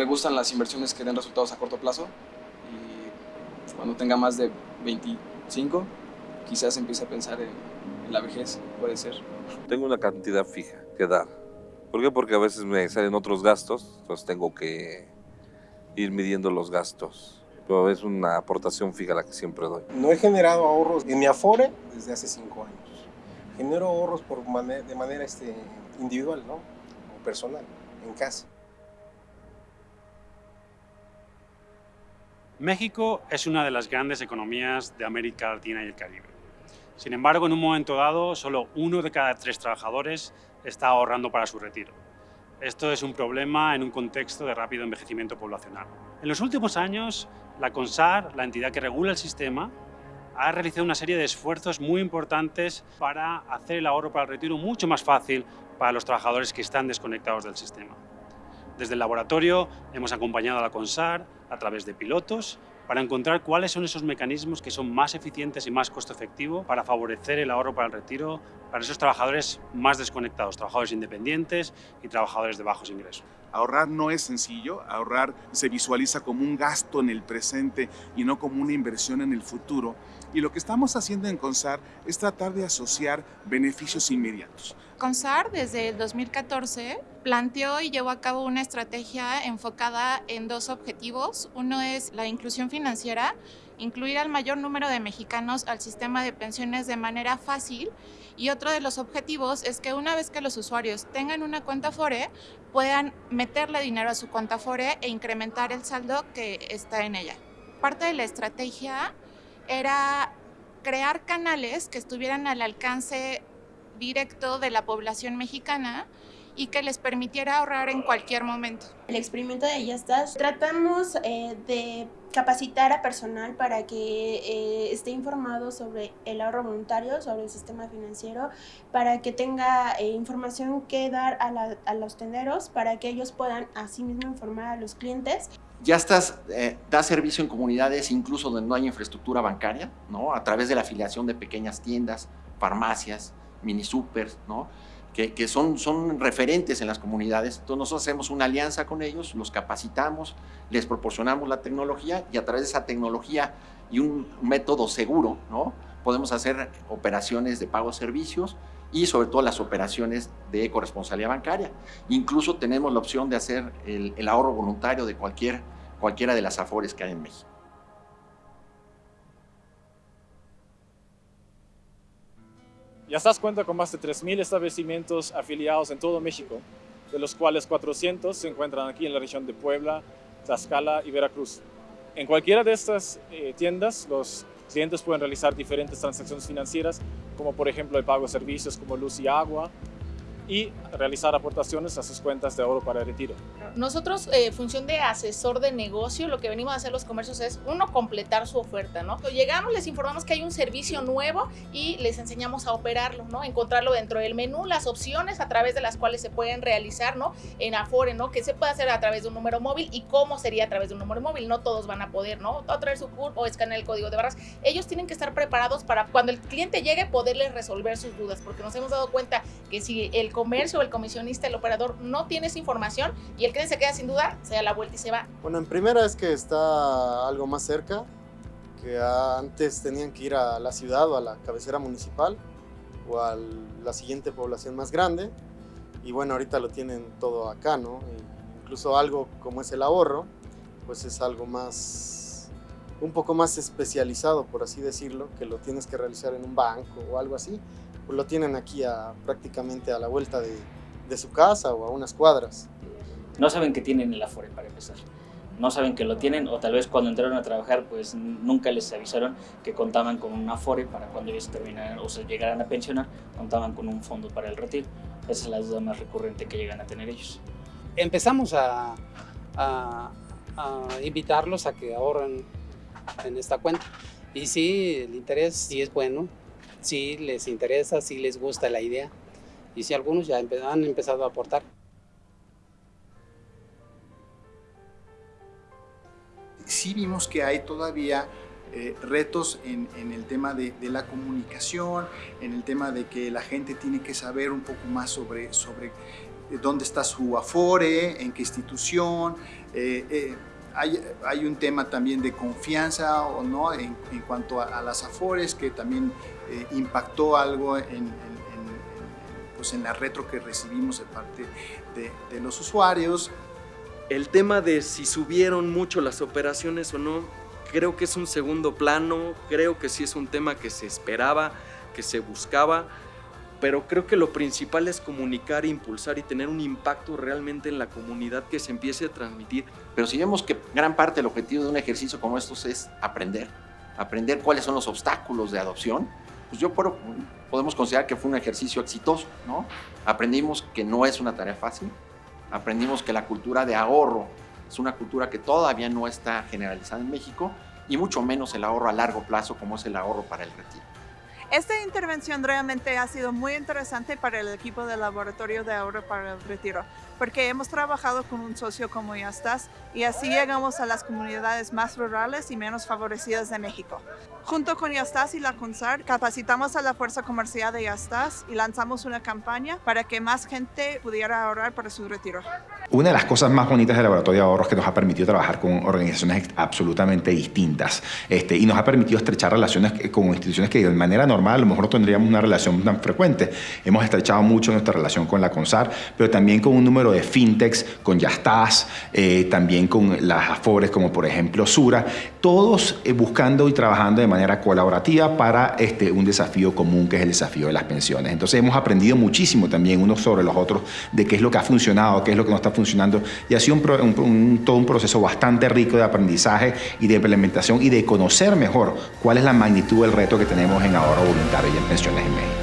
me gustan las inversiones que den resultados a corto plazo y cuando tenga más de 25 quizás empiece a pensar en, en la vejez, puede ser. Tengo una cantidad fija que dar. ¿Por qué? Porque a veces me salen otros gastos, entonces tengo que ir midiendo los gastos. Pero es una aportación fija la que siempre doy. No he generado ahorros en mi Afore desde hace cinco años. Genero ahorros por de manera este, individual, ¿no? O personal, en casa. México es una de las grandes economías de América Latina y el Caribe. Sin embargo, en un momento dado, solo uno de cada tres trabajadores está ahorrando para su retiro. Esto es un problema en un contexto de rápido envejecimiento poblacional. En los últimos años, la CONSAR, la entidad que regula el sistema, ha realizado una serie de esfuerzos muy importantes para hacer el ahorro para el retiro mucho más fácil para los trabajadores que están desconectados del sistema. Desde el laboratorio hemos acompañado a la CONSAR a través de pilotos para encontrar cuáles son esos mecanismos que son más eficientes y más costo efectivo para favorecer el ahorro para el retiro para esos trabajadores más desconectados, trabajadores independientes y trabajadores de bajos ingresos. Ahorrar no es sencillo, ahorrar se visualiza como un gasto en el presente y no como una inversión en el futuro. Y lo que estamos haciendo en CONSAR es tratar de asociar beneficios inmediatos. CONSAR desde el 2014 planteó y llevó a cabo una estrategia enfocada en dos objetivos. Uno es la inclusión financiera, incluir al mayor número de mexicanos al sistema de pensiones de manera fácil y otro de los objetivos es que una vez que los usuarios tengan una cuenta Afore, puedan meterle dinero a su cuenta Afore e incrementar el saldo que está en ella. Parte de la estrategia era crear canales que estuvieran al alcance directo de la población mexicana y que les permitiera ahorrar en cualquier momento. El experimento de Ya estás, tratamos eh, de capacitar a personal para que eh, esté informado sobre el ahorro voluntario, sobre el sistema financiero, para que tenga eh, información que dar a, la- a los tenderos, para que ellos puedan asimismo informar a los clientes. Ya estás, eh, da servicio en comunidades incluso donde no hay infraestructura bancaria, ¿no? A través de la afiliación de pequeñas tiendas, farmacias, mini supers, ¿no? Que, que son, son referentes en las comunidades. Entonces nosotros hacemos una alianza con ellos, los capacitamos, les proporcionamos la tecnología y a través de esa tecnología y un método seguro, ¿no? Podemos hacer operaciones de pago de servicios y sobre todo las operaciones de corresponsabilidad bancaria. Incluso tenemos la opción de hacer el, el ahorro voluntario de cualquier, cualquiera de las afores que hay en México. Yastás cuenta con más de 3.000 establecimientos afiliados en todo México, de los cuales 400 se encuentran aquí en la región de Puebla, Tlaxcala y Veracruz. En cualquiera de estas eh, tiendas, los clientes pueden realizar diferentes transacciones financieras, como por ejemplo el pago de servicios como luz y agua, y realizar aportaciones a sus cuentas de ahorro para el retiro. Nosotros, eh, función de asesor de negocio, lo que venimos a hacer los comercios es, uno, completar su oferta, ¿no? Llegamos, les informamos que hay un servicio nuevo y les enseñamos a operarlo, ¿no? Encontrarlo dentro del menú, las opciones a través de las cuales se pueden realizar, ¿no? En Afore, ¿no? Que se puede hacer a través de un número móvil y cómo sería a través de un número móvil. No todos van a poder, ¿no? O traer su CURP o escanear el código de barras. Ellos tienen que estar preparados para cuando el cliente llegue poderles resolver sus dudas, porque nos hemos dado cuenta que si el comercio, el comisionista, el operador no tiene esa información y el cliente se queda sin duda, se da la vuelta y se va. Bueno, en primera es que está algo más cerca, que antes tenían que ir a la ciudad o a la cabecera municipal o a la siguiente población más grande. Y bueno, ahorita lo tienen todo acá, ¿no? Y incluso algo como es el ahorro, pues es algo más, un poco más especializado, por así decirlo, que lo tienes que realizar en un banco o algo así, pues lo tienen aquí a, prácticamente a la vuelta de, de su casa o a unas cuadras. no saben que tienen el Afore para empezar. No saben que lo tienen o tal vez cuando entraron a trabajar pues nunca les avisaron que contaban con un Afore para cuando ellos terminaran o se llegaran a pensionar, contaban con un fondo para el retiro. Esa es la duda más recurrente que llegan a tener ellos. Empezamos a, a- a invitarlos a que ahorren en esta cuenta. Y sí, el interés sí es bueno, sí les interesa, sí les gusta la idea. Y sí, algunos ya han empezado a aportar. sí vimos que hay todavía eh, retos en, en, el tema de, de, la comunicación, en el tema de que la gente tiene que saber un poco más sobre, sobre dónde está su afore, en qué institución. Eh, eh, hay, hay, un tema también de confianza o no en, en cuanto a, a, las afores que también eh, impactó algo en, en, pues en la retro que recibimos de parte de, de los usuarios. El tema de si subieron mucho las operaciones o no, creo que es un segundo plano, creo que sí es un tema que se esperaba, que se buscaba, pero creo que lo principal es comunicar, impulsar y tener un impacto realmente en la comunidad que se empiece a transmitir. Pero si vemos que gran parte del objetivo de un ejercicio como estos es aprender, aprender cuáles son los obstáculos de adopción, pues yo puedo, podemos considerar que fue un ejercicio exitoso, ¿no? Aprendimos que no es una tarea fácil, aprendimos que la cultura de ahorro es una cultura que todavía no está generalizada en México y mucho menos el ahorro a largo plazo como es el ahorro para el retiro. Esta intervención realmente ha sido muy interesante para el equipo del Laboratorio de Ahorro para el Retiro, porque hemos trabajado con un socio como Yastas y así llegamos a las comunidades más rurales y menos favorecidas de México. Junto con Yastas y la CONSAR, capacitamos a la fuerza comercial de Yastas y lanzamos una campaña para que más gente pudiera ahorrar para su retiro. Una de las cosas más bonitas del Laboratorio de Ahorros que nos ha permitido trabajar con organizaciones absolutamente distintas este, y nos ha permitido estrechar relaciones con instituciones que de manera normal a lo mejor no tendríamos una relación tan frecuente. Hemos estrechado mucho nuestra relación con la CONSAR, pero también con un número de fintechs, con Yastas, eh, también con las AFORES como por ejemplo Sura, todos eh, buscando y trabajando de manera colaborativa para este, un desafío común que es el desafío de las pensiones. Entonces hemos aprendido muchísimo también unos sobre los otros de qué es lo que ha funcionado, qué es lo que no está funcionando y ha sido un, todo un proceso bastante rico de aprendizaje y de implementación y de conocer mejor cuál es la magnitud del reto que tenemos en ahorro voluntario y en pensiones en México.